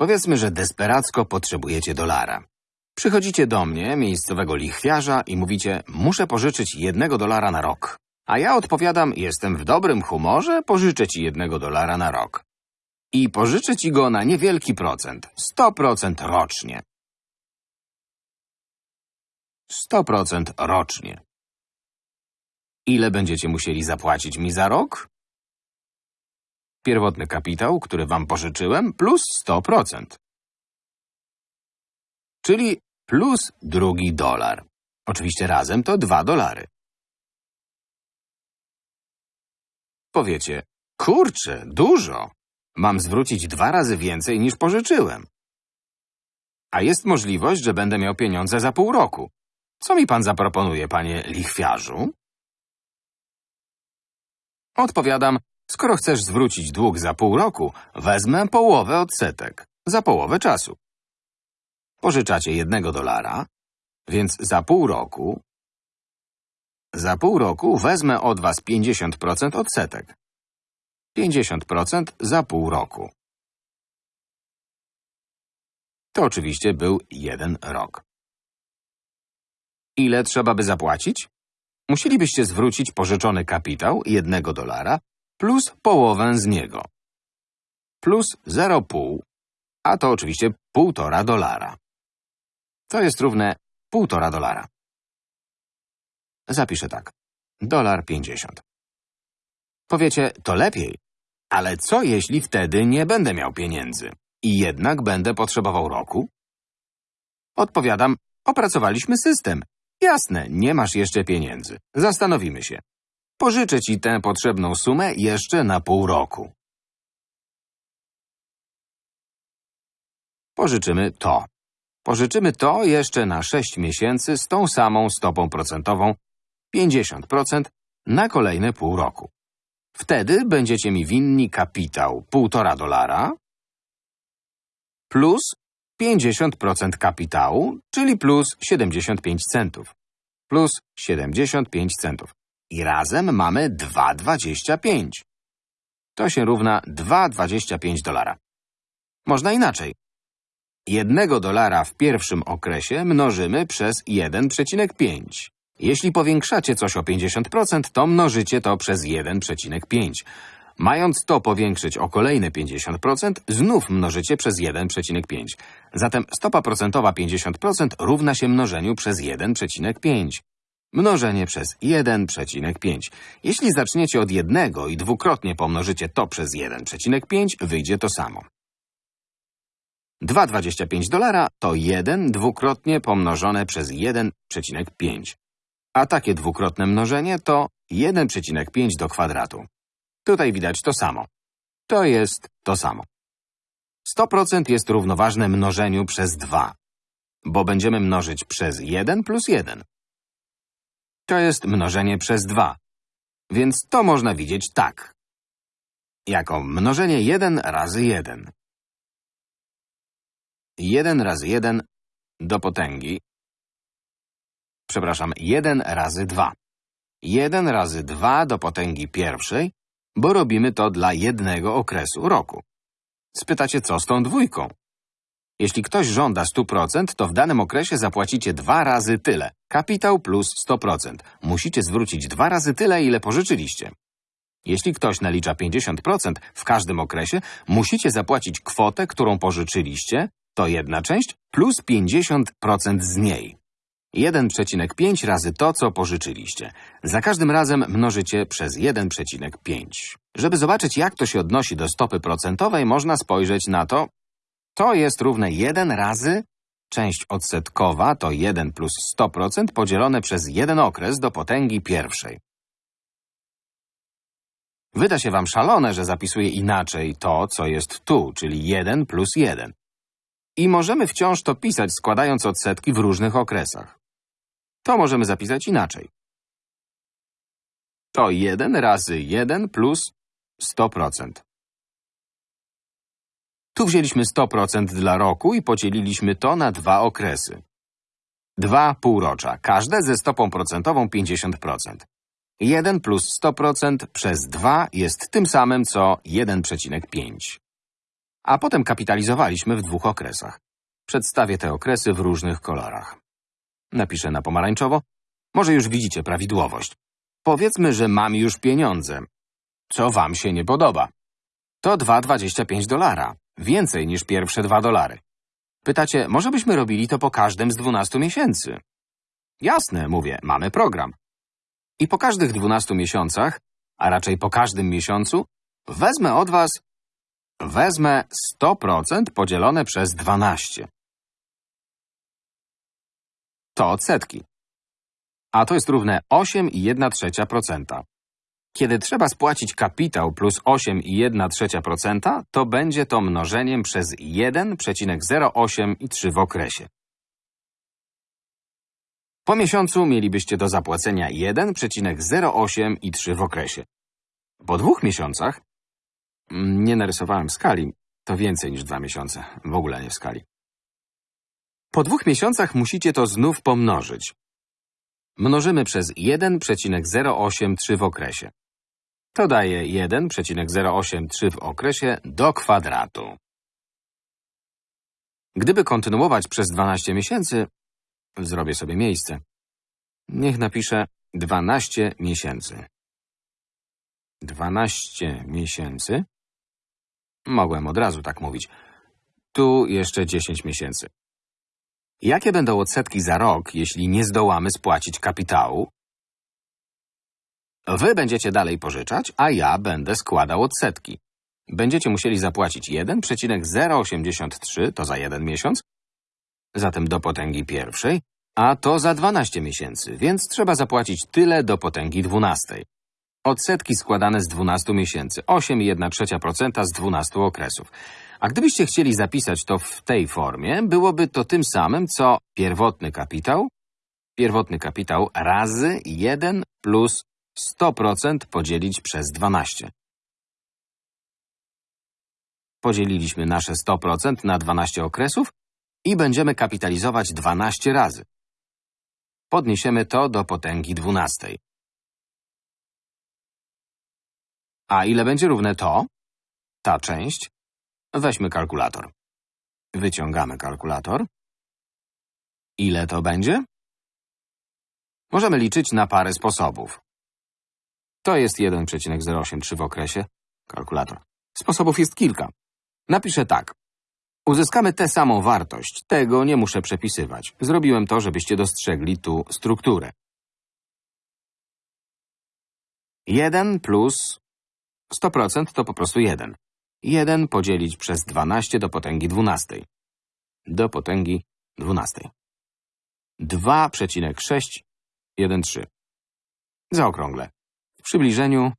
Powiedzmy, że desperacko potrzebujecie dolara. Przychodzicie do mnie, miejscowego lichwiarza i mówicie, muszę pożyczyć jednego dolara na rok. A ja odpowiadam, jestem w dobrym humorze, pożyczę ci jednego dolara na rok. I pożyczę ci go na niewielki procent, 100% rocznie. 100% rocznie. Ile będziecie musieli zapłacić mi za rok? Pierwotny kapitał, który wam pożyczyłem, plus 100%. Czyli plus drugi dolar. Oczywiście razem to dwa dolary. Powiecie, kurczę, dużo. Mam zwrócić dwa razy więcej niż pożyczyłem. A jest możliwość, że będę miał pieniądze za pół roku. Co mi pan zaproponuje, panie lichwiarzu? Odpowiadam, skoro chcesz zwrócić dług za pół roku, wezmę połowę odsetek, za połowę czasu. Pożyczacie jednego dolara, więc za pół roku... Za pół roku wezmę od was 50% odsetek. 50% za pół roku. To oczywiście był jeden rok. Ile trzeba by zapłacić? Musielibyście zwrócić pożyczony kapitał jednego dolara plus połowę z niego. Plus 0,5, a to oczywiście półtora dolara. To jest równe półtora dolara. Zapiszę tak. Dolar pięćdziesiąt. Powiecie, to lepiej. Ale co jeśli wtedy nie będę miał pieniędzy i jednak będę potrzebował roku? Odpowiadam, opracowaliśmy system. Jasne, nie masz jeszcze pieniędzy. Zastanowimy się. Pożyczę ci tę potrzebną sumę jeszcze na pół roku. Pożyczymy to. Pożyczymy to jeszcze na 6 miesięcy z tą samą stopą procentową 50% na kolejne pół roku. Wtedy będziecie mi winni kapitał 1,5 dolara plus 50% kapitału, czyli plus 75 centów. Plus 75 centów. I razem mamy 2,25. To się równa 2,25 dolara. Można inaczej. Jednego dolara w pierwszym okresie mnożymy przez 1,5. Jeśli powiększacie coś o 50%, to mnożycie to przez 1,5. Mając to powiększyć o kolejne 50%, znów mnożycie przez 1,5. Zatem stopa procentowa 50% równa się mnożeniu przez 1,5. Mnożenie przez 1,5. Jeśli zaczniecie od jednego i dwukrotnie pomnożycie to przez 1,5, wyjdzie to samo. 2,25 dolara to 1 dwukrotnie pomnożone przez 1,5. A takie dwukrotne mnożenie to 1,5 do kwadratu. Tutaj widać to samo. To jest to samo. 100% jest równoważne mnożeniu przez 2, bo będziemy mnożyć przez 1 plus 1. To jest mnożenie przez 2, więc to można widzieć tak. Jako mnożenie 1 razy 1. 1 razy 1 do potęgi. Przepraszam, 1 razy 2. 1 razy 2 do potęgi pierwszej, bo robimy to dla jednego okresu roku. Spytacie, co z tą dwójką? Jeśli ktoś żąda 100%, to w danym okresie zapłacicie dwa razy tyle. Kapitał plus 100%. Musicie zwrócić dwa razy tyle, ile pożyczyliście. Jeśli ktoś nalicza 50% w każdym okresie, musicie zapłacić kwotę, którą pożyczyliście, to jedna część, plus 50% z niej. 1,5 razy to, co pożyczyliście. Za każdym razem mnożycie przez 1,5. Żeby zobaczyć, jak to się odnosi do stopy procentowej, można spojrzeć na to. To jest równe 1 razy część odsetkowa to 1 plus 100% podzielone przez jeden okres do potęgi pierwszej. Wyda się wam szalone, że zapisuję inaczej to, co jest tu, czyli 1 plus 1. I możemy wciąż to pisać, składając odsetki w różnych okresach. To możemy zapisać inaczej. To 1 razy 1 plus 100%. Tu wzięliśmy 100% dla roku i podzieliliśmy to na dwa okresy. Dwa półrocza, każde ze stopą procentową 50%. 1 plus 100% przez 2 jest tym samym co 1,5. A potem kapitalizowaliśmy w dwóch okresach. Przedstawię te okresy w różnych kolorach. Napiszę na pomarańczowo. Może już widzicie prawidłowość. Powiedzmy, że mam już pieniądze. Co wam się nie podoba? To 2,25 dolara. Więcej niż pierwsze 2 dolary. Pytacie, może byśmy robili to po każdym z 12 miesięcy? Jasne, mówię, mamy program. I po każdych 12 miesiącach, a raczej po każdym miesiącu, wezmę od was Wezmę 100% podzielone przez 12. To odsetki. A to jest równe 8,1%. Kiedy trzeba spłacić kapitał plus 8,1%, to będzie to mnożeniem przez 1,08 i 3 w okresie. Po miesiącu mielibyście do zapłacenia 1,08 i 3 w okresie. Po dwóch miesiącach nie narysowałem skali. To więcej niż dwa miesiące. W ogóle nie w skali. Po dwóch musicie to znów pomnożyć. Mnożymy przez 1,083 w okresie. To daje 1,083 w okresie do kwadratu. Gdyby kontynuować przez 12 miesięcy, zrobię sobie miejsce. Niech napiszę 12 miesięcy. 12 miesięcy Mogłem od razu tak mówić. Tu jeszcze 10 miesięcy. Jakie będą odsetki za rok, jeśli nie zdołamy spłacić kapitału? Wy będziecie dalej pożyczać, a ja będę składał odsetki. Będziecie musieli zapłacić 1,083, to za jeden miesiąc, zatem do potęgi pierwszej, a to za 12 miesięcy, więc trzeba zapłacić tyle do potęgi dwunastej. Odsetki składane z 12 miesięcy, 8,1% z 12 okresów. A gdybyście chcieli zapisać to w tej formie, byłoby to tym samym, co pierwotny kapitał, pierwotny kapitał razy 1 plus 100% podzielić przez 12. Podzieliliśmy nasze 100% na 12 okresów i będziemy kapitalizować 12 razy. Podniesiemy to do potęgi 12. A ile będzie równe to? Ta część? Weźmy kalkulator. Wyciągamy kalkulator. Ile to będzie? Możemy liczyć na parę sposobów. To jest 1,083 w okresie. Kalkulator. Sposobów jest kilka. Napiszę tak. Uzyskamy tę samą wartość. Tego nie muszę przepisywać. Zrobiłem to, żebyście dostrzegli tu strukturę. 1 plus 100% to po prostu 1. 1 podzielić przez 12 do potęgi 12. Do potęgi 12. 2,613. Zaokrąglę. W przybliżeniu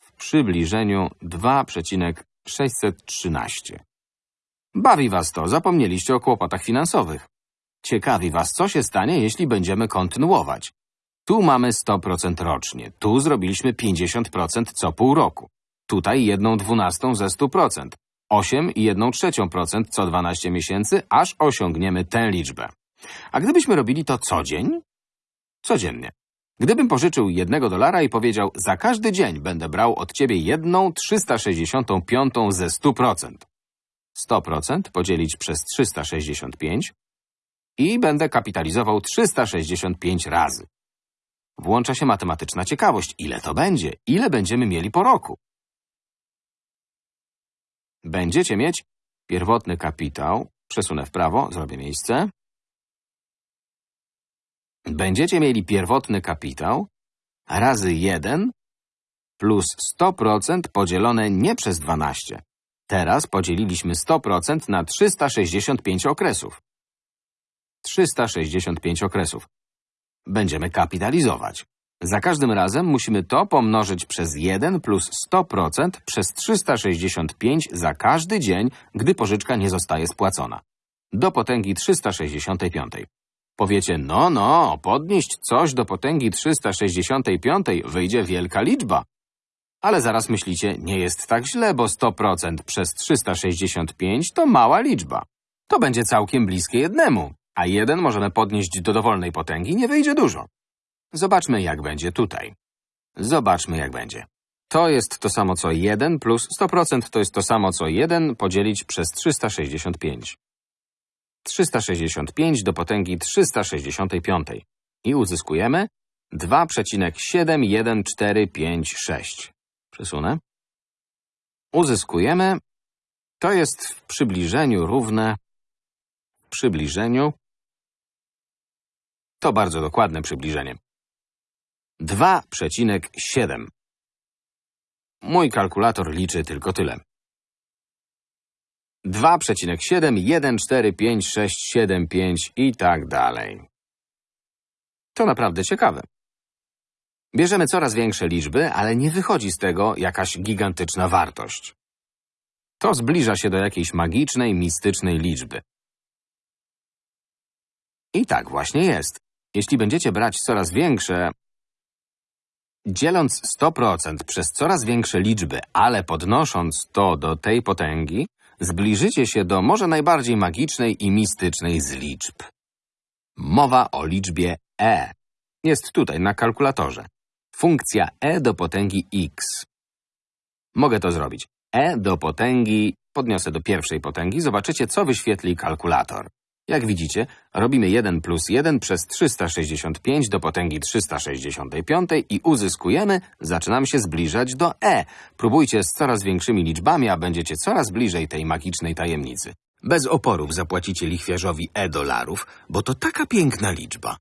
w przybliżeniu 2,613. Bawi was to, zapomnieliście o kłopotach finansowych. Ciekawi was, co się stanie, jeśli będziemy kontynuować. Tu mamy 100% rocznie, tu zrobiliśmy 50% co pół roku. Tutaj jedną dwunastą ze 100%, 8 i jedną trzecią procent co 12 miesięcy, aż osiągniemy tę liczbę. A gdybyśmy robili to co dzień? Codziennie. Gdybym pożyczył jednego dolara i powiedział, za każdy dzień będę brał od ciebie jedną 365 ze 100%. 100% podzielić przez 365 i będę kapitalizował 365 razy. Włącza się matematyczna ciekawość. Ile to będzie? Ile będziemy mieli po roku? Będziecie mieć pierwotny kapitał, przesunę w prawo, zrobię miejsce. Będziecie mieli pierwotny kapitał razy 1 plus 100% podzielone nie przez 12. Teraz podzieliliśmy 100% na 365 okresów. 365 okresów. Będziemy kapitalizować. Za każdym razem musimy to pomnożyć przez 1 plus 100% przez 365 za każdy dzień, gdy pożyczka nie zostaje spłacona. Do potęgi 365. Powiecie, no, no, podnieść coś do potęgi 365 wyjdzie wielka liczba. Ale zaraz myślicie, nie jest tak źle, bo 100% przez 365 to mała liczba. To będzie całkiem bliskie jednemu, a jeden możemy podnieść do dowolnej potęgi, nie wyjdzie dużo. Zobaczmy, jak będzie tutaj. Zobaczmy, jak będzie. to jest to samo co 1 plus 100% to jest to samo co 1 podzielić przez 365. 365 do potęgi 365. I uzyskujemy 2,71456. Przesunę. Uzyskujemy, to jest w przybliżeniu równe, w przybliżeniu, to bardzo dokładne przybliżenie. 2,7. Mój kalkulator liczy tylko tyle. 2,7, 1, 4, 5, 6, 7, 5 i tak dalej. To naprawdę ciekawe. Bierzemy coraz większe liczby, ale nie wychodzi z tego jakaś gigantyczna wartość. To zbliża się do jakiejś magicznej, mistycznej liczby. I tak właśnie jest. Jeśli będziecie brać coraz większe, dzieląc 100% przez coraz większe liczby, ale podnosząc to do tej potęgi, zbliżycie się do może najbardziej magicznej i mistycznej z liczb. Mowa o liczbie e. Jest tutaj na kalkulatorze. Funkcja e do potęgi x. Mogę to zrobić. e do potęgi, podniosę do pierwszej potęgi, zobaczycie, co wyświetli kalkulator. Jak widzicie, robimy 1 plus 1 przez 365 do potęgi 365 i uzyskujemy, zaczynamy się zbliżać do e. Próbujcie z coraz większymi liczbami, a będziecie coraz bliżej tej magicznej tajemnicy. Bez oporów zapłacicie lichwiarzowi e dolarów, bo to taka piękna liczba.